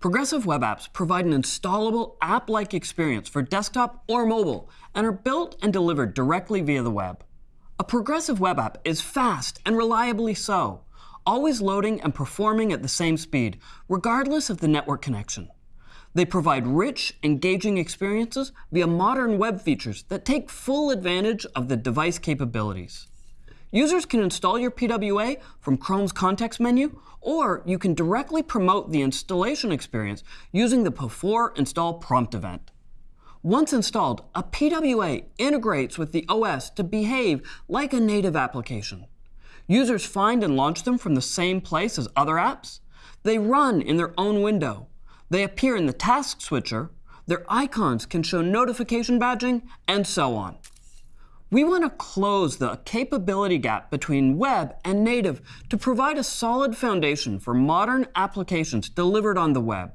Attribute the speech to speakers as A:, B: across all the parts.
A: Progressive web apps provide an installable app-like experience for desktop or mobile and are built and delivered directly via the web. A progressive web app is fast and reliably so, always loading and performing at the same speed, regardless of the network connection. They provide rich, engaging experiences via modern web features that take full advantage of the device capabilities. Users can install your PWA from Chrome's context menu, or you can directly promote the installation experience using the before install prompt event. Once installed, a PWA integrates with the OS to behave like a native application. Users find and launch them from the same place as other apps. They run in their own window. They appear in the task switcher. Their icons can show notification badging, and so on. We want to close the capability gap between web and native to provide a solid foundation for modern applications delivered on the web.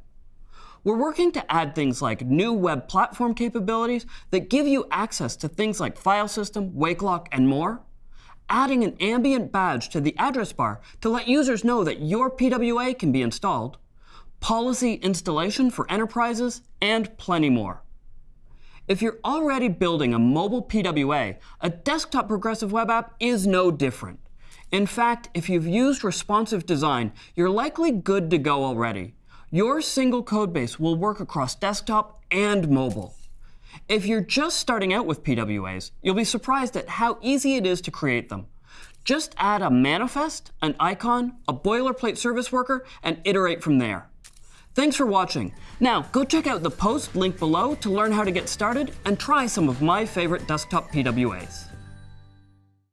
A: We're working to add things like new web platform capabilities that give you access to things like file system, wake lock, and more. Adding an ambient badge to the address bar to let users know that your PWA can be installed. Policy installation for enterprises, and plenty more. If you're already building a mobile PWA, a desktop progressive web app is no different. In fact, if you've used responsive design, you're likely good to go already. Your single codebase will work across desktop and mobile. If you're just starting out with PWAs, you'll be surprised at how easy it is to create them. Just add a manifest, an icon, a boilerplate service worker, and iterate from there. Thanks for watching. Now, go check out the post linked below to learn how to get started and try some of my favorite desktop PWAs.